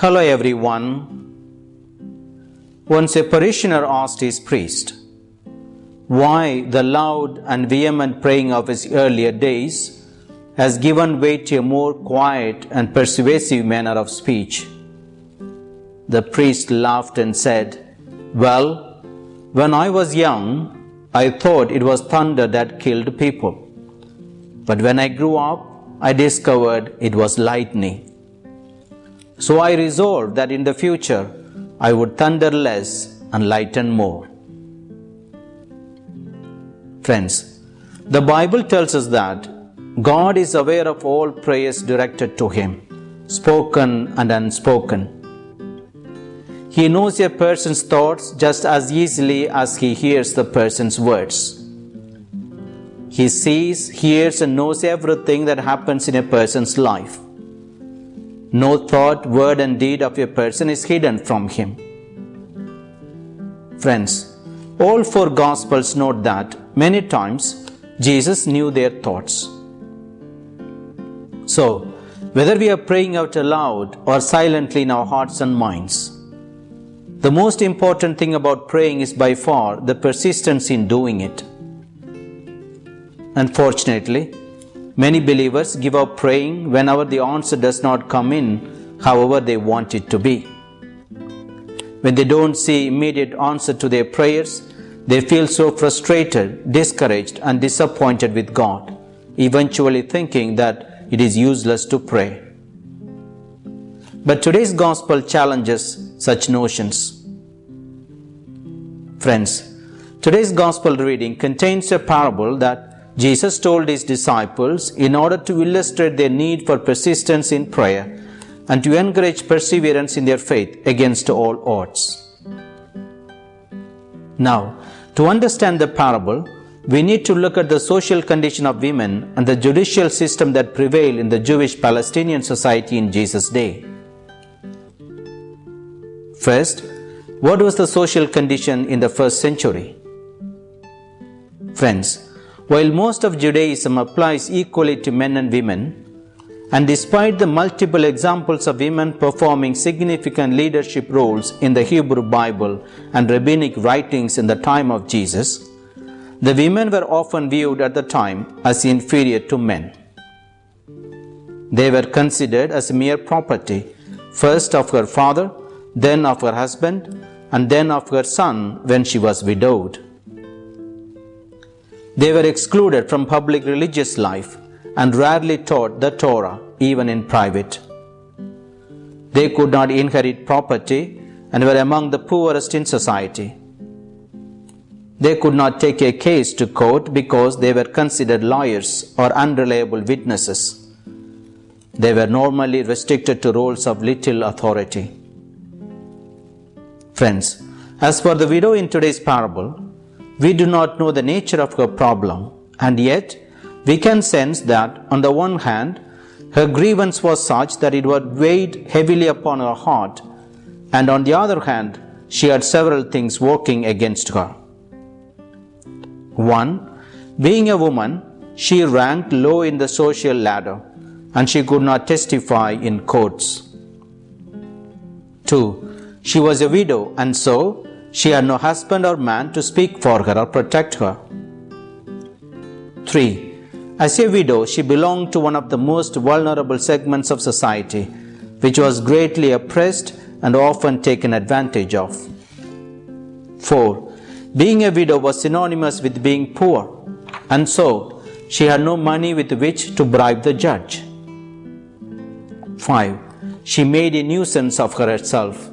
Hello everyone. Once a parishioner asked his priest why the loud and vehement praying of his earlier days has given way to a more quiet and persuasive manner of speech. The priest laughed and said, Well, when I was young, I thought it was thunder that killed people. But when I grew up, I discovered it was lightning. So I resolved that in the future I would thunder less and lighten more. Friends, the Bible tells us that God is aware of all prayers directed to Him, spoken and unspoken. He knows a person's thoughts just as easily as He hears the person's words. He sees, hears, and knows everything that happens in a person's life. No thought, word, and deed of a person is hidden from him. Friends, all four Gospels note that many times Jesus knew their thoughts. So, whether we are praying out aloud or silently in our hearts and minds, the most important thing about praying is by far the persistence in doing it. Unfortunately, Many believers give up praying whenever the answer does not come in, however they want it to be. When they don't see immediate answer to their prayers, they feel so frustrated, discouraged, and disappointed with God, eventually thinking that it is useless to pray. But today's gospel challenges such notions. Friends, today's gospel reading contains a parable that Jesus told his disciples in order to illustrate their need for persistence in prayer and to encourage perseverance in their faith against all odds. Now, to understand the parable, we need to look at the social condition of women and the judicial system that prevailed in the Jewish Palestinian society in Jesus' day. First, what was the social condition in the first century? Friends, while most of Judaism applies equally to men and women, and despite the multiple examples of women performing significant leadership roles in the Hebrew Bible and rabbinic writings in the time of Jesus, the women were often viewed at the time as inferior to men. They were considered as mere property, first of her father, then of her husband, and then of her son when she was widowed. They were excluded from public religious life and rarely taught the Torah, even in private. They could not inherit property and were among the poorest in society. They could not take a case to court because they were considered lawyers or unreliable witnesses. They were normally restricted to roles of little authority. Friends, as for the widow in today's parable, we do not know the nature of her problem, and yet we can sense that, on the one hand, her grievance was such that it would weigh heavily upon her heart, and on the other hand, she had several things working against her. 1. Being a woman, she ranked low in the social ladder and she could not testify in courts. 2. She was a widow and so she had no husband or man to speak for her or protect her. 3. As a widow, she belonged to one of the most vulnerable segments of society, which was greatly oppressed and often taken advantage of. 4. Being a widow was synonymous with being poor, and so she had no money with which to bribe the judge. 5. She made a nuisance of herself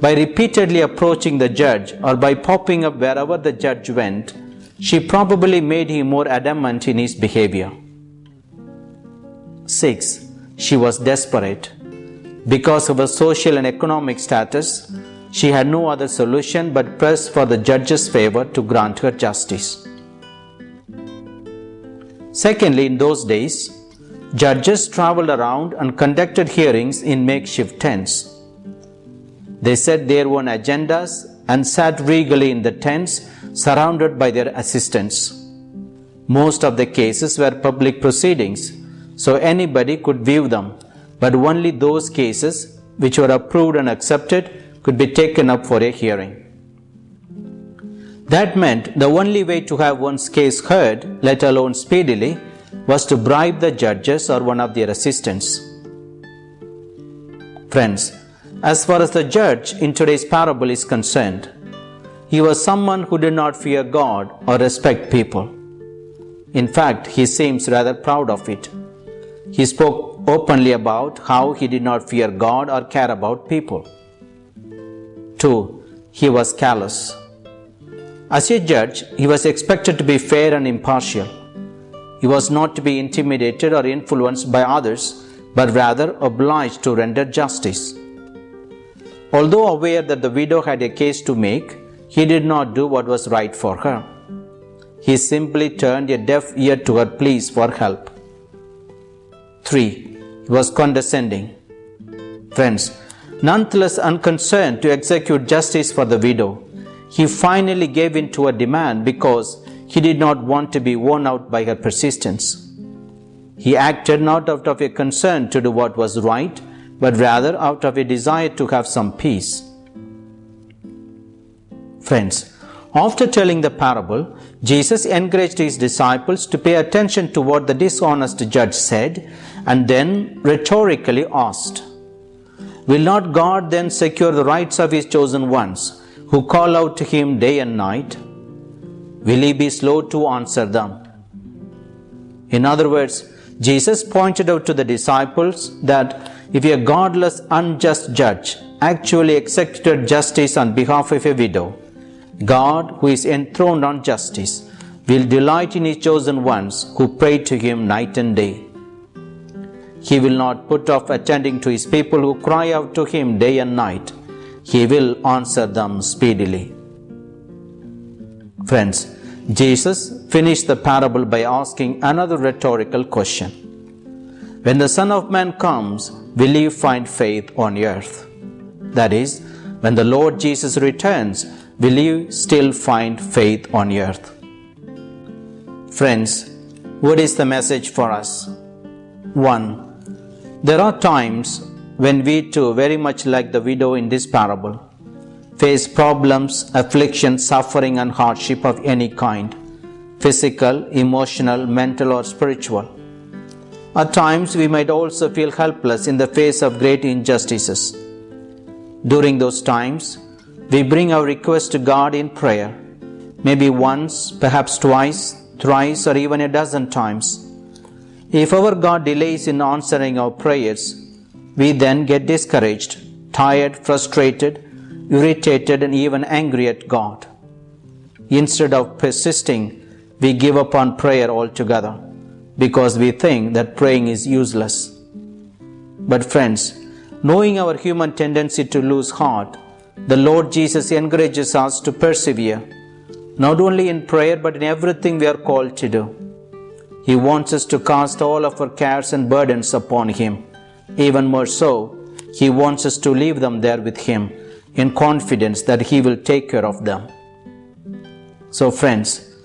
by repeatedly approaching the judge or by popping up wherever the judge went, she probably made him more adamant in his behavior. 6. She was desperate. Because of her social and economic status, she had no other solution but press for the judge's favor to grant her justice. Secondly, in those days, judges traveled around and conducted hearings in makeshift tents. They set their own agendas and sat regally in the tents surrounded by their assistants. Most of the cases were public proceedings, so anybody could view them, but only those cases which were approved and accepted, could be taken up for a hearing. That meant the only way to have one's case heard, let alone speedily, was to bribe the judges or one of their assistants. Friends, as far as the judge in today's parable is concerned, he was someone who did not fear God or respect people. In fact, he seems rather proud of it. He spoke openly about how he did not fear God or care about people. 2. He was callous. As a judge, he was expected to be fair and impartial. He was not to be intimidated or influenced by others, but rather obliged to render justice. Although aware that the widow had a case to make, he did not do what was right for her. He simply turned a deaf ear to her pleas for help. 3. He was condescending. Friends, nonetheless unconcerned to execute justice for the widow, he finally gave in to her demand because he did not want to be worn out by her persistence. He acted not out of a concern to do what was right, but rather out of a desire to have some peace. Friends, after telling the parable, Jesus encouraged his disciples to pay attention to what the dishonest judge said and then rhetorically asked, Will not God then secure the rights of his chosen ones who call out to him day and night? Will he be slow to answer them? In other words, Jesus pointed out to the disciples that if a godless, unjust judge actually executed justice on behalf of a widow, God, who is enthroned on justice, will delight in his chosen ones who pray to him night and day. He will not put off attending to his people who cry out to him day and night. He will answer them speedily. Friends, Jesus finished the parable by asking another rhetorical question. When the Son of Man comes, will you find faith on earth? That is, when the Lord Jesus returns, will you still find faith on earth? Friends, what is the message for us? 1. There are times when we too, very much like the widow in this parable, face problems, affliction, suffering, and hardship of any kind physical, emotional, mental, or spiritual. At times, we might also feel helpless in the face of great injustices. During those times, we bring our request to God in prayer, maybe once, perhaps twice, thrice, or even a dozen times. If our God delays in answering our prayers, we then get discouraged, tired, frustrated, irritated, and even angry at God. Instead of persisting, we give up on prayer altogether because we think that praying is useless. But, friends, knowing our human tendency to lose heart, the Lord Jesus encourages us to persevere, not only in prayer but in everything we are called to do. He wants us to cast all of our cares and burdens upon Him. Even more so, He wants us to leave them there with Him in confidence that He will take care of them. So, friends,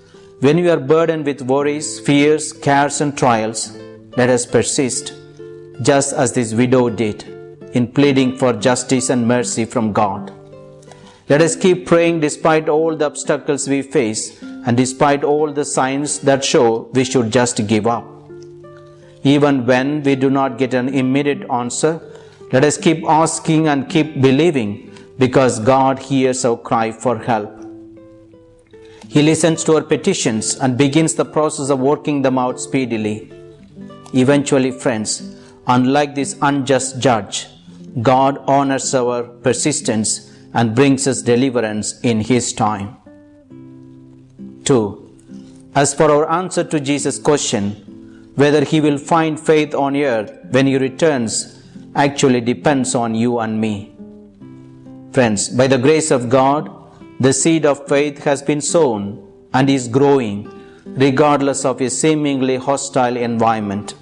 when we are burdened with worries, fears, cares, and trials, let us persist, just as this widow did, in pleading for justice and mercy from God. Let us keep praying despite all the obstacles we face and despite all the signs that show we should just give up. Even when we do not get an immediate answer, let us keep asking and keep believing because God hears our cry for help. He listens to our petitions and begins the process of working them out speedily. Eventually, friends, unlike this unjust judge, God honors our persistence and brings us deliverance in His time. 2. As for our answer to Jesus' question, whether He will find faith on earth when He returns actually depends on you and me. Friends, by the grace of God, the seed of faith has been sown and is growing regardless of a seemingly hostile environment.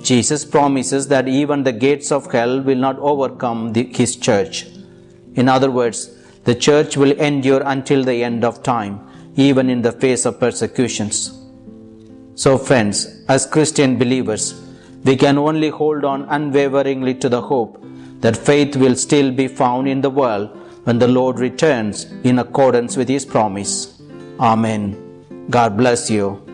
Jesus promises that even the gates of hell will not overcome the, his church. In other words, the church will endure until the end of time, even in the face of persecutions. So, friends, as Christian believers, we can only hold on unwaveringly to the hope that faith will still be found in the world when the Lord returns in accordance with his promise. Amen. God bless you.